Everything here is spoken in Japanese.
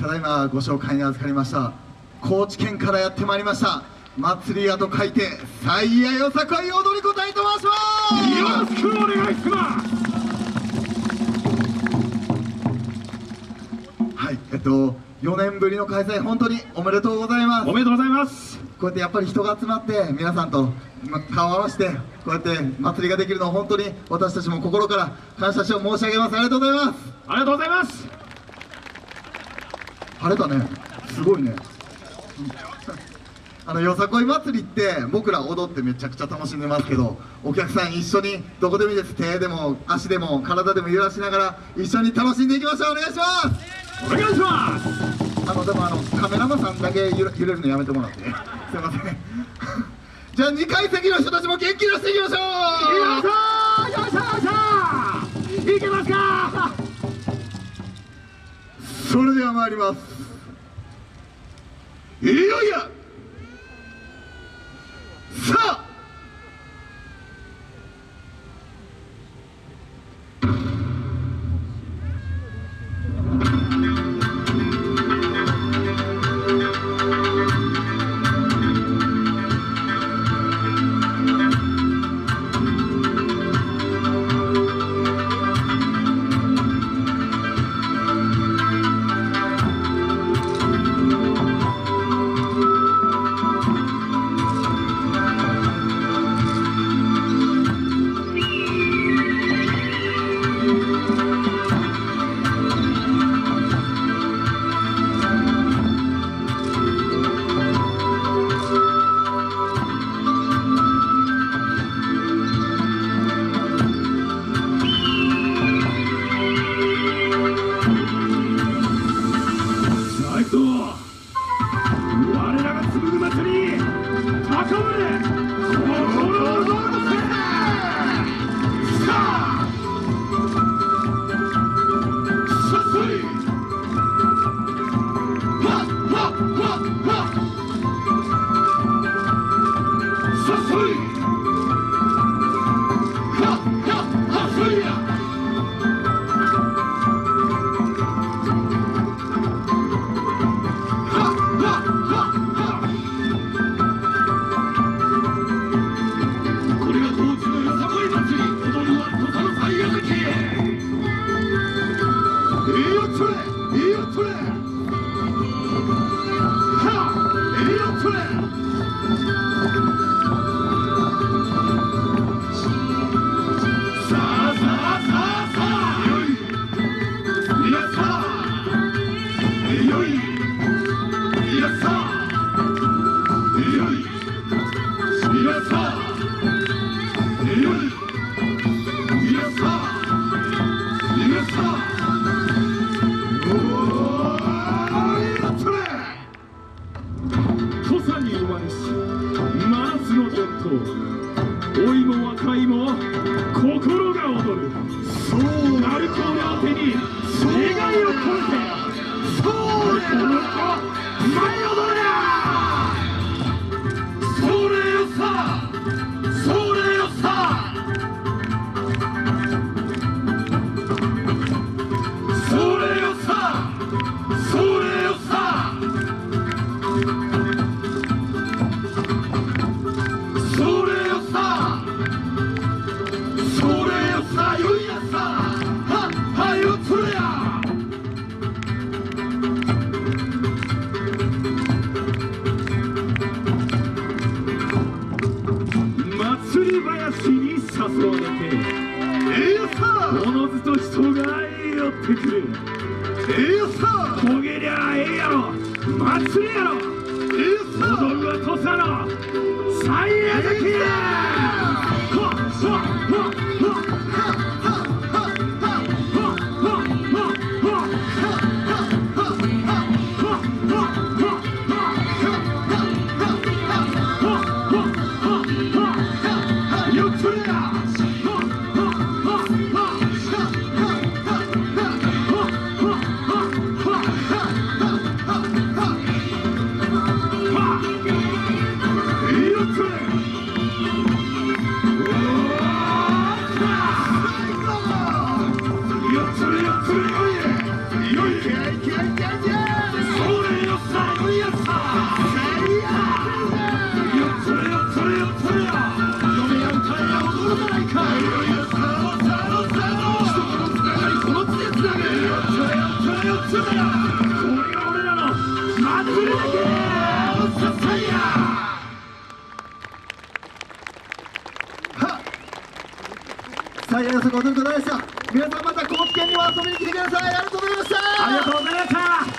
ただいまご紹介に預かりました高知県からやってまいりました祭り屋と書いて最愛よさこい踊り子隊と申しますよろしくお願いします。はいえっと4年ぶりの開催本当におめでとうございます。おめでとうございます。こうやってやっぱり人が集まって皆さんとま顔を合わせてこうやって祭りができるのを本当に私たちも心から感謝しを申し上げます。ありがとうございます。ありがとうございます晴れたね。すごいね。あのよさこい祭りって僕ら踊ってめちゃくちゃ楽しんでますけどお客さん一緒にどこでもいいです。手でも足でも体でも揺らしながら一緒に楽しんでいきましょう。お願いします。お願いします。あのでもあのカメラマンさんだけ揺れ揺れるのやめてもらって。すいません。じゃあ2階席の人たちも元気出していきましょよいしょよいしょよいしょいけますか？うそれでは参りますあいそうのずと人が寄ってくる。ええやさ。焦げりゃええやろ。祭りやろ。ええやさ踊るは土佐の。最悪きやさあ、さ皆さんまた高知県にも遊びに来てくださいありがとうございましたありがとうございました。